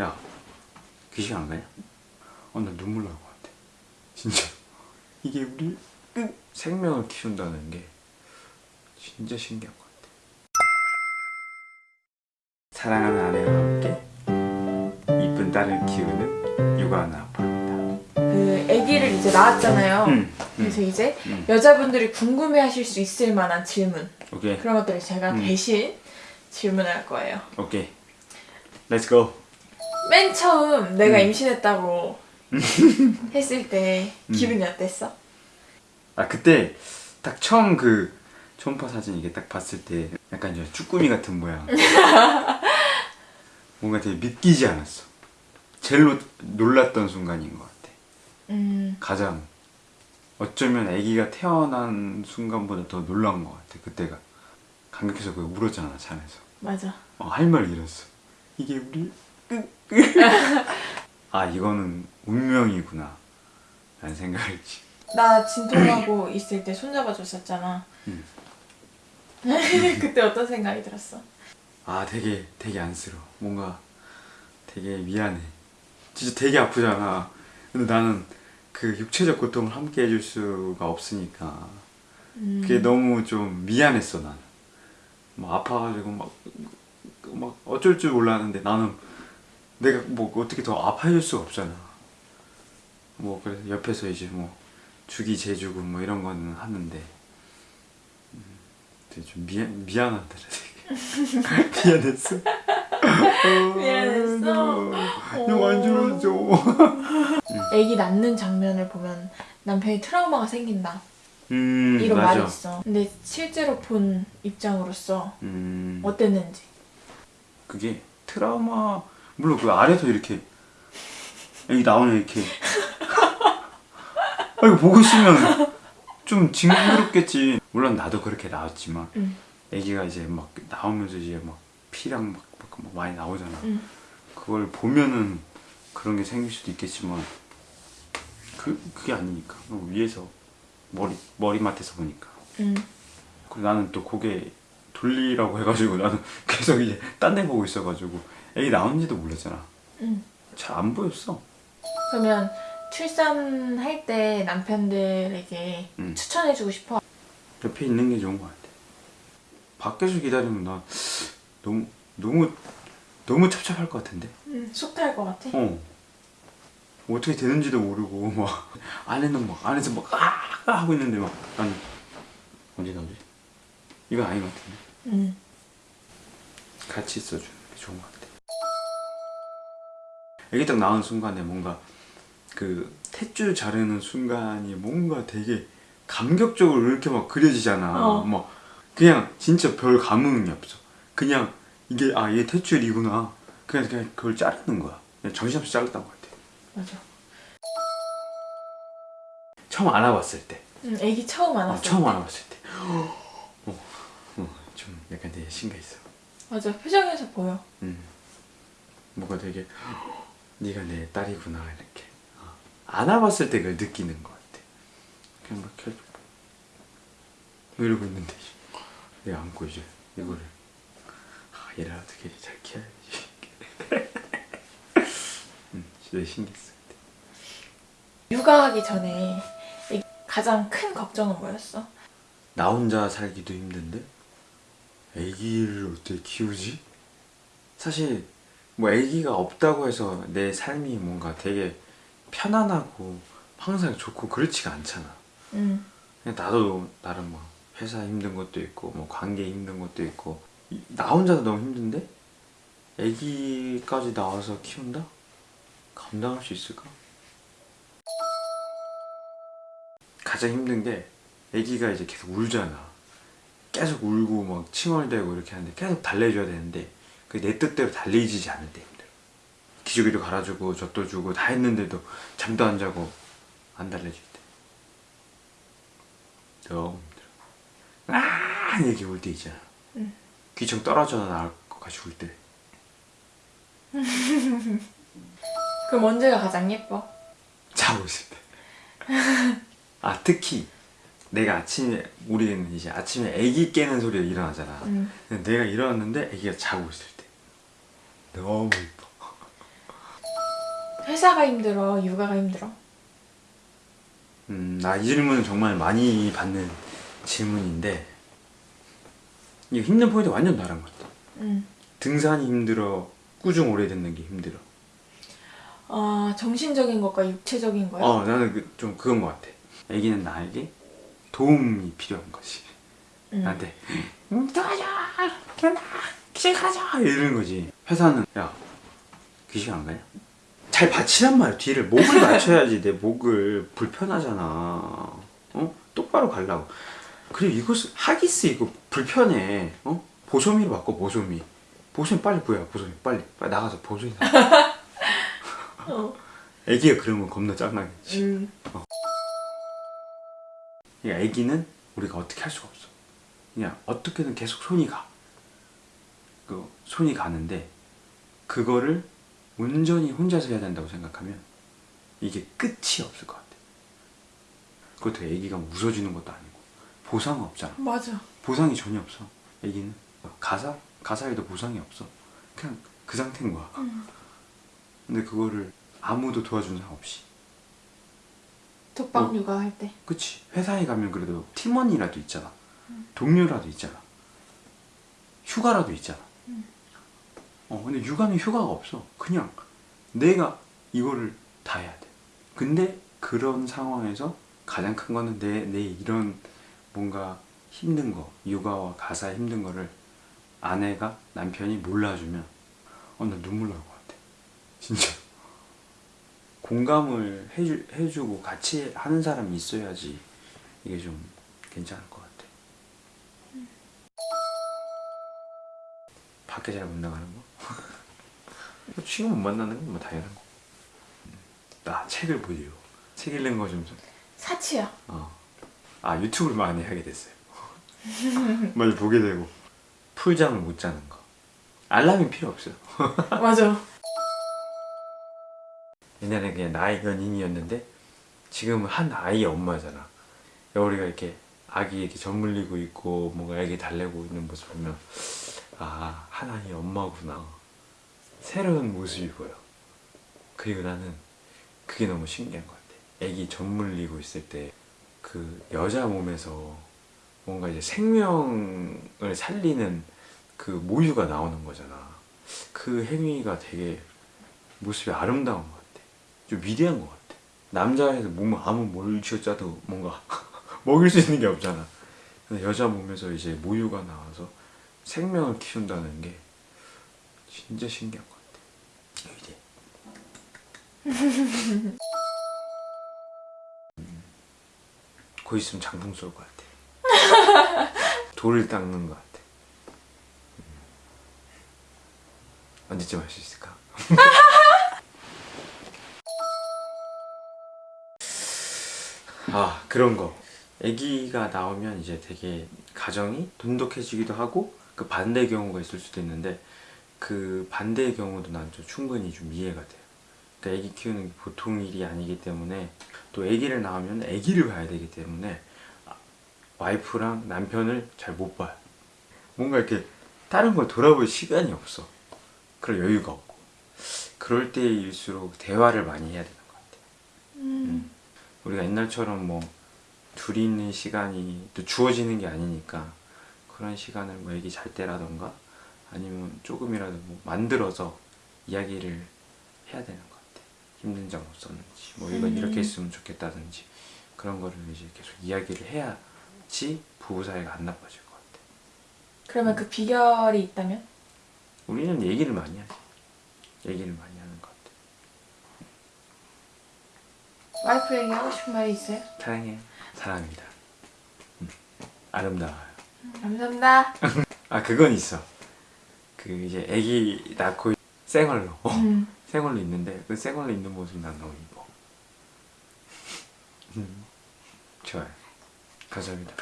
야 귀신 안 가냐? 어나 눈물 날 것 같아 진짜 이게 우리 생명을 키운다는 게 진짜 신기한 것 같아 사랑하는 아내와 함께 이쁜 딸을 키우는 육아하는 아빠입니다 그 아기를 이제 낳았잖아요. 음, 그래서 이제 음. 여자분들이 궁금해 하실 수 있을 만한 질문 오케이 그런 것들을 제가 음. 대신 질문할 거예요. Okay let's go 맨 처음 내가 음. 임신했다고 했을 때 기분이 어땠어? 아 그때 딱 처음 그 초음파 사진 이게 딱 봤을 때 약간 저 쭈꾸미 같은 모양. 뭔가 되게 믿기지 않았어. 제일 노- 놀랐던 순간인 것 같아. 음, 가장 어쩌면 아기가 태어난 순간보다 더 놀란 것 같아 그때가. 감격해서 그거 울었잖아 잠에서. 맞아. 어, 할 말 잃었어. 이게 우리 아 이거는 운명이구나. 라는 생각을 했지. 나 진통하고 있을 때 손잡아줬었잖아. 음. 그때 어떤 생각이 들었어? 아 되게 되게 안쓰러워. 뭔가 되게 미안해. 진짜 되게 아프잖아. 근데 나는 그 육체적 고통을 함께 해줄 수가 없으니까. 음, 그게 너무 좀 미안했어 나는. 막 아파가지고 막, 막 어쩔 줄 몰랐는데 나는 내가 뭐 어떻게 더 아파해줄 수가 없잖아 뭐 그래서 옆에서 이제 뭐 주기 재주고 뭐 이런 거는 하는데 음, 되게 좀 미안 되게 미안했어 미안했어? 너무 안 좋아져 아기 낳는 장면을 보면 남편이 트라우마가 생긴다. 음 이런 맞아 말이 있어. 근데 실제로 본 입장으로서 음 어땠는지. 그게 트라우마 물론 그 아래서 이렇게 여기 나오면 이렇게 아 이거 보고 있으면 좀 징그럽겠지 물론 나도 그렇게 나왔지만 응. 애기가 이제 막 나오면서 이제 막 피랑 막, 막, 막 많이 나오잖아 응. 그걸 보면은 그런 게 생길 수도 있겠지만 그, 그게 아니니까 어, 위에서 머리 머리맡에서 보니까 응. 그리고 나는 또 고개 돌리라고 해가지고 나는 계속 이제 딴 데 보고 있어가지고 애기 나온지도 몰랐잖아 응. 잘 안 보였어 그러면 출산할 때 남편들에게 응. 추천해주고 싶어. 옆에 있는 게 좋은 것 같아 밖에서 기다리면 나 너무 너무 너무 찹찹할 것 같은데 응. 속탈 것 같아. 어 뭐 어떻게 되는지도 모르고 막 안에는 막 안에서 막 아 하고 있는데 막 나는 언제 나오지? 이거 아닌 것 같은데 응. 같이 있어주는 게 좋은 것 같아. 애기 딱 나온 순간에 뭔가 그 탯줄 자르는 순간이 뭔가 되게 감격적으로 이렇게 막 그려지잖아. 어. 막 그냥 진짜 별 감흥이 없어. 그냥 이게 아 얘 탯줄이구나. 그냥 그냥 그걸 자르는 거야. 정신없이 잘랐던 것 같아. 맞아. 처음 알아봤을 때. 응. 아기 처음 어, 안았어. 처음 알아봤을 때. 좀 약간 되게 신기했어. 맞아. 표정에서 보여. 음. 뭔가 되게 네가 내 딸이구나 이렇게 어. 안아봤을 때 그걸 느끼는 것 같아 그냥 막 계속 뭐 이러고 있는데 내가 안고 이제 이거를 아 얘를 어떻게 잘 키워야지 음, 진짜 신기했어. 육아하기 전에 이 가장 큰 걱정은 뭐였어? 나 혼자 살기도 힘든데 아기를 어떻게 키우지? 사실 뭐 아기가 없다고 해서 내 삶이 뭔가 되게 편안하고 항상 좋고 그렇지가 않잖아 응. 그냥 나도 나름 뭐 회사 힘든 것도 있고 뭐 관계 힘든 것도 있고 이- 나 혼자도 너무 힘든데 아기까지 나와서 키운다? 감당할 수 있을까? 가장 힘든 게 아기가 이제 계속 울잖아 계속 울고 막 칭얼대고 이렇게 하는데 계속 달래줘야 되는데 그게 내 뜻대로 달래지지 않을 때 힘들어 기저귀도 갈아주고 젖도 주고 다 했는데도 잠도 안 자고 안 달래줄 때 너무 힘들어 아 이렇게 울 때 있잖아 응. 귀청 떨어져 나올 것 같이 울때 그럼 언제가 가장 예뻐? 자고 있을 때. 아 특히 내가 아침에 우리는 이제 아침에 아기 깨는 소리가 일어나잖아. 응. 근데 내가 일어났는데 아기가 자고 있을 때. 너무 이뻐. 회사가 힘들어? 육아가 힘들어? 음, 나 이 질문은 정말 많이 받는 질문인데 이게 힘든 포인트 완전 다른 것 같아. 응. 등산이 힘들어, 꾸중 오래 듣는 게 힘들어. 아 정신적인 것과 육체적인 거야? 어, 나는 그, 좀 그건 것 같아. 애기는 나에게 도움이 필요한 거지. 응. 나한테 음, 도와줘, 기술 가자 이러는 거지. 회사는 야 귀신 안 가냐? 잘 받치란 말이야. 뒤를 목을 맞춰야지 내 목을 불편하잖아. 어? 똑바로 가려고. 그리고 이것을 하기스 이거 불편해. 어? 보소미로 바꿔 보소미. 보소미 빨리 구해 보소미 빨리 빨리 나가서 보소미 나. 어. 애기가 그러면 겁나 짱나겠지. 음. 그 러니까 애기는 우리가 어떻게 할 수가 없어. 그냥 어떻게든 계속 손이 가. 그 손이 가는데 그거를 온전히 혼자서 해야 된다고 생각하면 이게 끝이 없을 것 같아. 그것도 애기가 뭐 웃어주는 것도 아니고 보상 없잖아. 맞아. 보상이 전혀 없어. 애기는 가사 가사에도 보상이 없어. 그냥 그 상태인 거야. 근데 그거를 아무도 도와주는 사람 없이. 독방 어. 육아할 때. 그치. 회사에 가면 그래도 팀원이라도 있잖아. 동료라도 있잖아. 휴가라도 있잖아. 어 근데 육아는 휴가가 없어. 그냥 내가 이거를 다 해야 돼. 근데 그런 상황에서 가장 큰 거는 내, 내 이런 뭔가 힘든 거 육아와 가사 힘든 거를 아내가 남편이 몰라주면 어나 눈물 날 것 같아. 진짜 공감을 해주, 해주고 같이 하는 사람이 있어야지 이게 좀 괜찮을 것 같아. 밖에 잘 못 나가는 거? 뭐 친구 못 만나는 건 뭐 당연한 거. 음, 나 책을 보지요. 책 읽는 거 좀. 사치야. 어. 아 유튜브를 많이 하게 됐어요. 많이 보게 되고 풀잠을 못 자는 거. 알람이 필요 없어요. 맞아. 옛날에 그냥 나의 연인이었는데 지금은 한 아이의 엄마잖아. 우리가 이렇게 아기 이렇게 젖물리고 있고 뭔가 애기 달래고 있는 모습 보면 아 하나의 엄마구나. 새로운 모습이 보여. 그리고 나는 그게 너무 신기한 것 같아. 애기 젖물리고 있을 때 그 여자 몸에서 뭔가 이제 생명을 살리는 그 모유가 나오는 거잖아. 그 행위가 되게 모습이 아름다운. 좀 위대한 것 같아. 남자에서 몸을 아무 뭘 쥐어짜도 뭔가 먹일 수 있는 게 없잖아. 근데 여자 몸에서 이제 모유가 나와서 생명을 키운다는 게 진짜 신기한 것 같아. 위대. 음, 곧 있으면 장풍 쏠 것 같아. 돌을 닦는 것 같아. 음. 언제쯤 할 수 있을까? 아 그런 거. 아기가 나오면 이제 되게 가정이 돈독해지기도 하고 그 반대 경우가 있을 수도 있는데 그 반대의 경우도 난 좀 충분히 좀 이해가 돼요. 그러니까 아기 키우는 게 보통 일이 아니기 때문에 또 아기를 낳으면 아기를 봐야 되기 때문에 아, 와이프랑 남편을 잘 못 봐요. 뭔가 이렇게 다른 걸 돌아볼 시간이 없어. 그럴 여유가 없고. 그럴 때일수록 대화를 많이 해야 되는 것 같아요. 음. 우리가 옛날처럼 뭐 둘이 있는 시간이 또 주어지는 게 아니니까 그런 시간을 뭐 애기 잘 때라던가 아니면 조금이라도 뭐 만들어서 이야기를 해야 되는 것 같아. 힘든 점 없었는지 뭐 이건 음. 이렇게 했으면 좋겠다든지 그런 거를 이제 계속 이야기를 해야지 부부 사이가 안 나빠질 것 같아. 그러면 그 비결이 있다면? 우리는 얘기를 많이 하지. 얘기를 많이 하는 것 같아. 와이프에게 하고 싶은 말이 있어요? 사랑해요. 사랑합니다. 음, 아름다워요. 감사합니다. 아 그건 있어. 그 이제 아기 낳고 생얼로 음. 생얼로 있는데 그 생얼로 있는 모습 난 너무 이뻐. 음, 좋아요. 감사합니다.